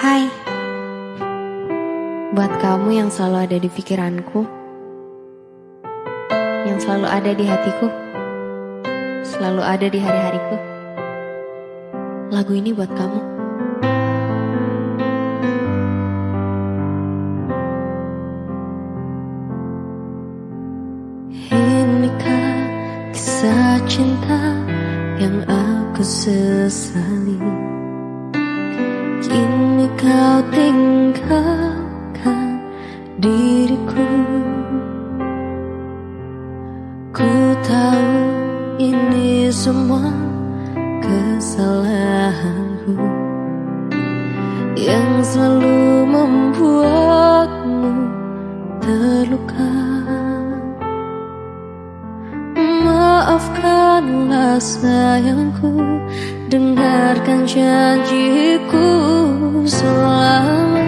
Hai, buat kamu yang selalu ada di pikiranku, yang selalu ada di hatiku, selalu ada di hari-hariku. Lagu ini buat kamu. Inikah kisah cinta yang aku sesali? Kini kau tinggalkan diriku. Ku tahu ini semua kesalahanku Yang selalu membuatmu terluka. Maafkanlah sayangku Dengarkan janjiku selama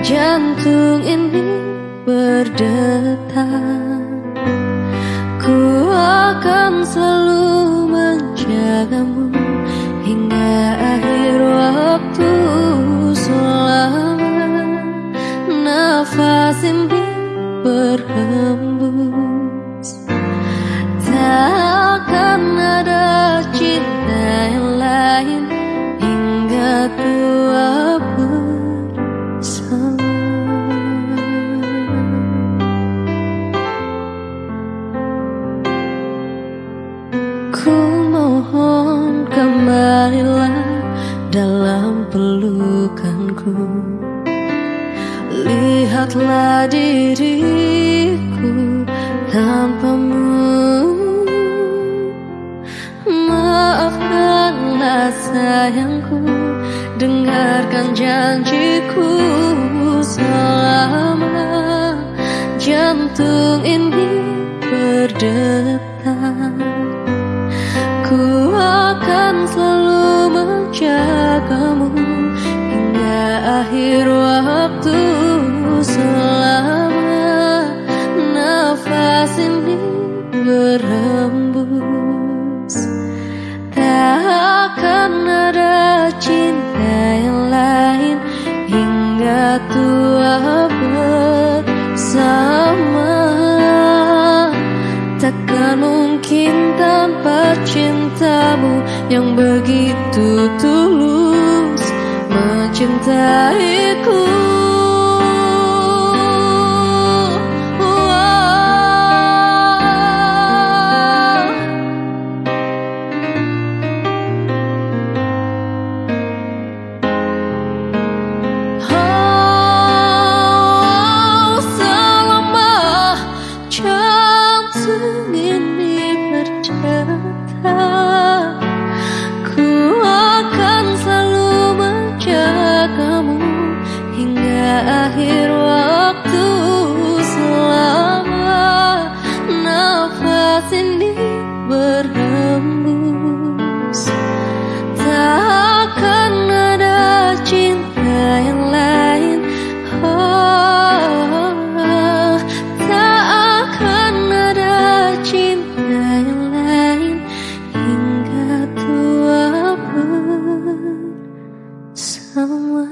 jantung ini berdetak. Ku akan selalu menjagamu hingga akhir waktu selama nafas ini berhembus Ku mohon kembalilah dalam pelukanku. Lihatlah diriku tanpamu. Maafkanlah sayangku Dengarkan janjiku selama jantung ini berdetak selalu menjagamu hingga akhir waktu selama nafas ini berhembus. Tak akan ada cinta yang lain hingga tua yang begitu tulus mencintaiku sini berhembus. Takkan ada cinta yang lain. Oh, Tak akan ada cinta yang lain Hingga tua pun bersama